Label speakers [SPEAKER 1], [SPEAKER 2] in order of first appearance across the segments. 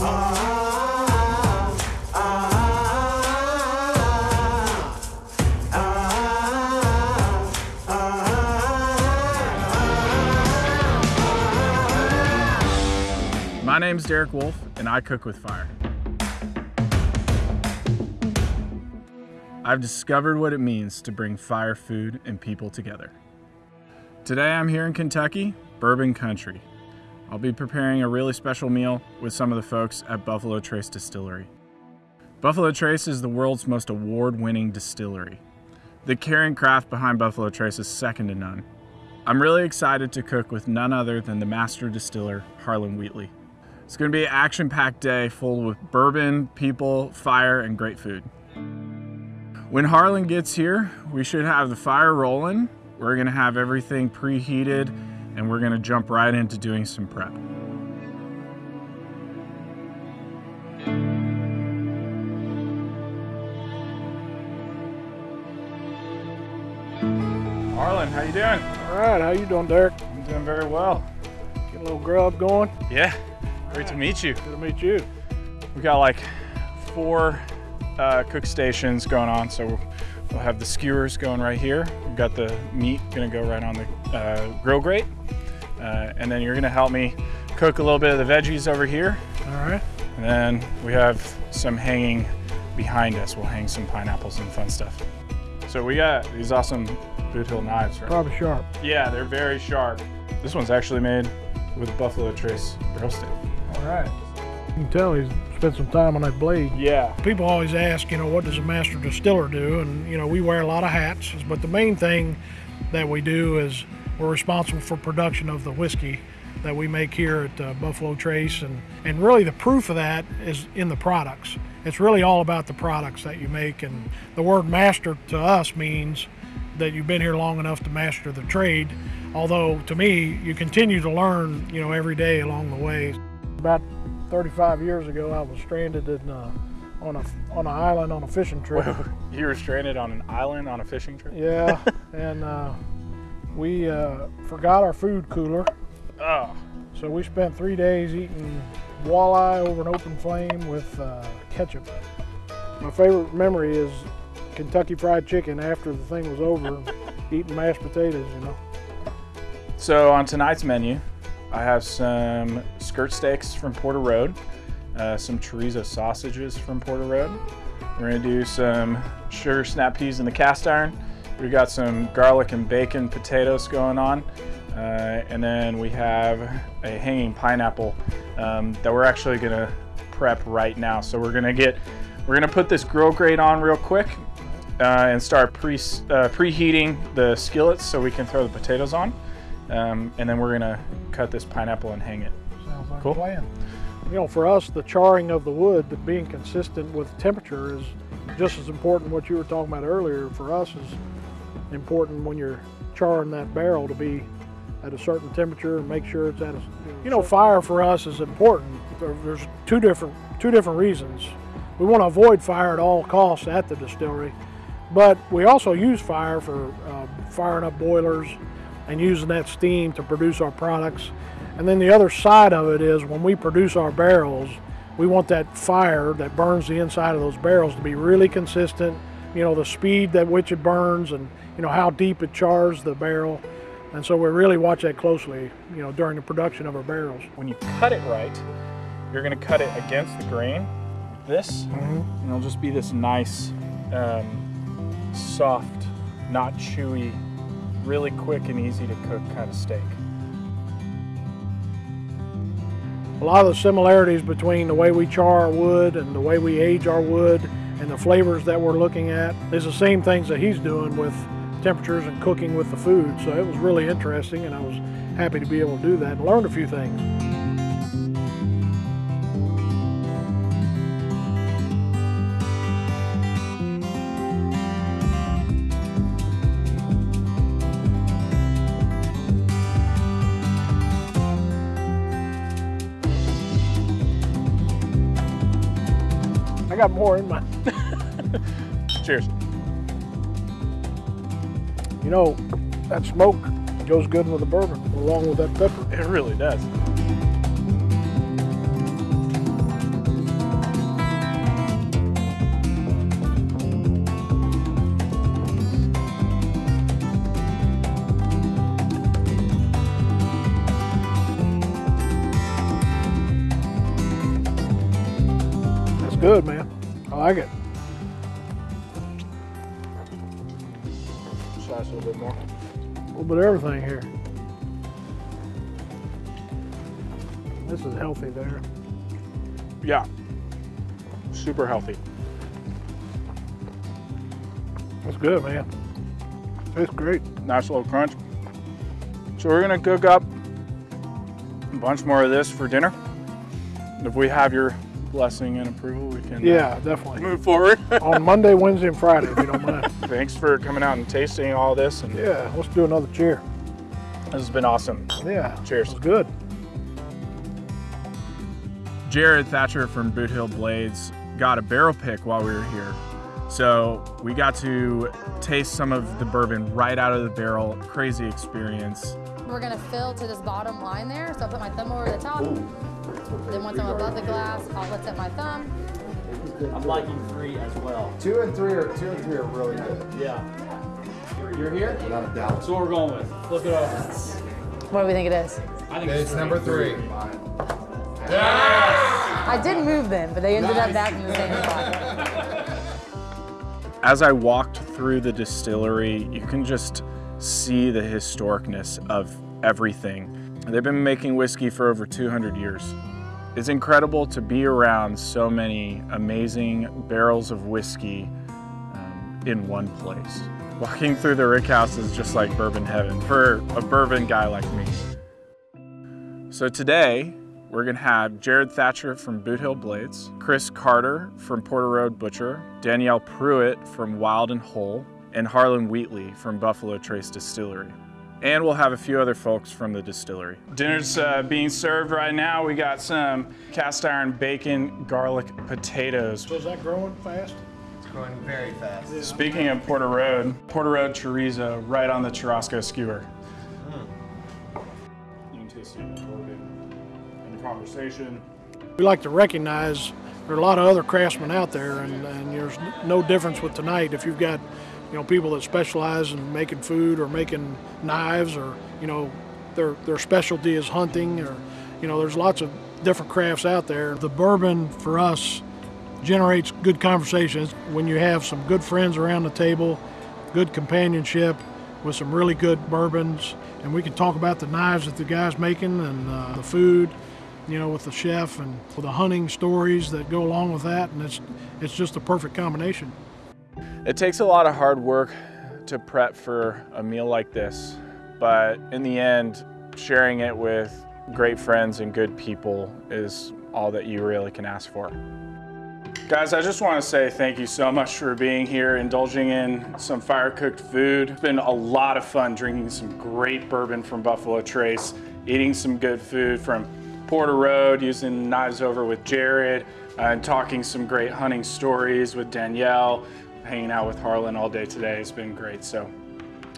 [SPEAKER 1] My name's Derek Wolf, and I cook with fire. I've discovered what it means to bring fire, food, and people together. Today I'm here in Kentucky, bourbon country. I'll be preparing a really special meal with some of the folks at Buffalo Trace Distillery. Buffalo Trace is the world's most award-winning distillery. The caring craft behind Buffalo Trace is second to none. I'm really excited to cook with none other than the master distiller, Harlen Wheatley. It's gonna be an action-packed day full with bourbon, people, fire, and great food. When Harlen gets here, we should have the fire rolling. We're gonna have everything preheated and we're gonna jump right into doing some prep. Harlen, how you doing?
[SPEAKER 2] All right, how you doing, Derek?
[SPEAKER 1] I'm doing very well.
[SPEAKER 2] Get a little grub going.
[SPEAKER 1] Yeah, great to meet you.
[SPEAKER 2] Good to meet you.
[SPEAKER 1] We got like four uh, cook stations going on. So we'll, we'll have the skewers going right here. We've got the meat gonna go right on the uh, grill grate. Uh, and then you're gonna help me cook a little bit of the veggies over here.
[SPEAKER 2] All right.
[SPEAKER 1] And then we have some hanging behind us. We'll hang some pineapples and fun stuff. So we got these awesome Boot Hill knives, right?
[SPEAKER 2] Probably sharp.
[SPEAKER 1] Yeah, they're very sharp. This one's actually made with Buffalo Trace grill stick.
[SPEAKER 2] All right. You can tell he's spent some time on that blade.
[SPEAKER 1] Yeah,
[SPEAKER 2] People always ask, you know, what does a master distiller do? And, you know, we wear a lot of hats, but the main thing that we do is we're responsible for production of the whiskey that we make here at uh, Buffalo Trace. And, and really the proof of that is in the products. It's really all about the products that you make. And the word master to us means that you've been here long enough to master the trade. Although to me, you continue to learn, you know, every day along the way. About 35 years ago, I was stranded in, uh, on a on an island on a fishing trip.
[SPEAKER 1] you were stranded on an island on a fishing trip?
[SPEAKER 2] yeah, and uh, we uh, forgot our food cooler,
[SPEAKER 1] Oh,
[SPEAKER 2] so we spent three days eating walleye over an open flame with uh, ketchup. My favorite memory is Kentucky Fried Chicken after the thing was over, eating mashed potatoes. You know.
[SPEAKER 1] so on tonight's menu, I have some skirt steaks from Porter Road, uh, some chorizo sausages from Porter Road. We're gonna do some sugar snap peas in the cast iron. We got some garlic and bacon potatoes going on. Uh, and then we have a hanging pineapple um, that we're actually gonna prep right now. So we're gonna get, we're gonna put this grill grate on real quick uh, and start pre uh, preheating the skillets so we can throw the potatoes on. Um, and then we're gonna cut this pineapple and hang it.
[SPEAKER 2] Sounds like
[SPEAKER 1] Cool.
[SPEAKER 2] a plan. You know, for us, the charring of the wood, the being consistent with temperature is just as important. What you were talking about earlier, for us, is important when you're charring that barrel to be at a certain temperature and make sure it's at a. You know, fire for us is important. There's two different two different reasons. We want to avoid fire at all costs at the distillery, but we also use fire for uh, firing up boilers and using that steam to produce our products. And then the other side of it is when we produce our barrels, we want that fire that burns the inside of those barrels to be really consistent. You know, the speed at which it burns and, you know, how deep it chars the barrel. And so we really watch that closely, you know, during the production of our barrels.
[SPEAKER 1] When you cut it right, you're gonna cut it against the grain, like this, and it'll just be this nice, um, soft, not chewy, really quick and easy to cook kind of steak.
[SPEAKER 2] A lot of the similarities between the way we char our wood and the way we age our wood and the flavors that we're looking at is the same things that he's doing with temperatures and cooking with the food. So it was really interesting and I was happy to be able to do that and learned a few things. Got more in my,
[SPEAKER 1] Cheers.
[SPEAKER 2] you know, that smoke goes good with the bourbon along with that pepper.
[SPEAKER 1] It really does.
[SPEAKER 2] Good, man. I like it.
[SPEAKER 1] Slice a little bit more.
[SPEAKER 2] A little bit of everything here. This is healthy there.
[SPEAKER 1] Yeah. Super healthy.
[SPEAKER 2] That's good, man. It's great.
[SPEAKER 1] Nice little crunch. So we're gonna cook up a bunch more of this for dinner. If we have your blessing and approval, we can uh,
[SPEAKER 2] Yeah, definitely.
[SPEAKER 1] move forward.
[SPEAKER 2] On Monday, Wednesday, and Friday, if you don't mind.
[SPEAKER 1] Thanks for coming out and tasting all this. And
[SPEAKER 2] Yeah, let's do another cheer.
[SPEAKER 1] this has been awesome.
[SPEAKER 2] Yeah.
[SPEAKER 1] Cheers.
[SPEAKER 2] Good.
[SPEAKER 1] Jared Thatcher from Boot Hill Blades got a barrel pick while we were here. So we got to taste some of the bourbon right out of the barrel. Crazy experience.
[SPEAKER 3] We're gonna fill to this bottom line there. So I'll put my thumb over the top. Then once I'm above the glass, I'll lift up my thumb.
[SPEAKER 4] I'm liking three as well.
[SPEAKER 5] Two and three are two and three are really good,
[SPEAKER 4] Yeah. You're here?
[SPEAKER 5] without a doubt.
[SPEAKER 4] That's what we're going with. Flip it over.
[SPEAKER 3] What do we think it is?
[SPEAKER 4] I think
[SPEAKER 5] It's number three.
[SPEAKER 3] I didn't move them, but they ended up back in the same spot.
[SPEAKER 1] As I walked through the distillery, you can just see the historicness of everything. They've been making whiskey for over 200 years. It's incredible to be around so many amazing barrels of whiskey um, in one place. Walking through the rick house is just like bourbon heaven for a bourbon guy like me. So today, we're gonna have Jared Thatcher from Boot Hill Blades, Chris Carter from Porter Road Butcher, Danielle Pruitt from Wild and Whole, and Harlen Wheatley from Buffalo Trace Distillery. And we'll have a few other folks from the distillery. Dinner's uh, being served right now. We got some cast iron bacon, garlic, potatoes.
[SPEAKER 2] So is that growing fast?
[SPEAKER 5] It's growing very fast.
[SPEAKER 1] Speaking of Porter Road, Porter Road chorizo right on the churrasco skewer. You can taste it in the the conversation.
[SPEAKER 2] We like to recognize there are a lot of other craftsmen out there, and, and there's no difference with tonight. If you've got, you know, people that specialize in making food or making knives, or you know, their their specialty is hunting, or you know, there's lots of different crafts out there. The bourbon for us generates good conversations when you have some good friends around the table, good companionship with some really good bourbons, and we can talk about the knives that the guy's making and uh, the food you know, with the chef and the hunting stories that go along with that, and it's it's just a perfect combination.
[SPEAKER 1] It takes a lot of hard work to prep for a meal like this, but in the end, sharing it with great friends and good people is all that you really can ask for. Guys, I just want to say thank you so much for being here, indulging in some fire cooked food. It's been a lot of fun drinking some great bourbon from Buffalo Trace, eating some good food from Porter Road, using knives over with Jared, uh, and talking some great hunting stories with Danielle, hanging out with Harlen all day today. has been great. So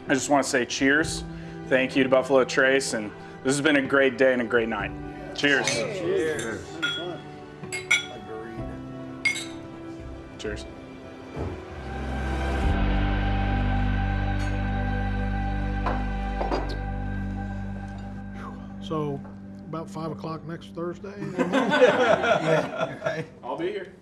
[SPEAKER 1] I just want to say cheers. Thank you to Buffalo Trace, and this has been a great day and a great night. Cheers.
[SPEAKER 5] Cheers.
[SPEAKER 1] Cheers.
[SPEAKER 2] So, about five o'clock next Thursday.
[SPEAKER 5] Yeah, right.
[SPEAKER 1] I'll be here.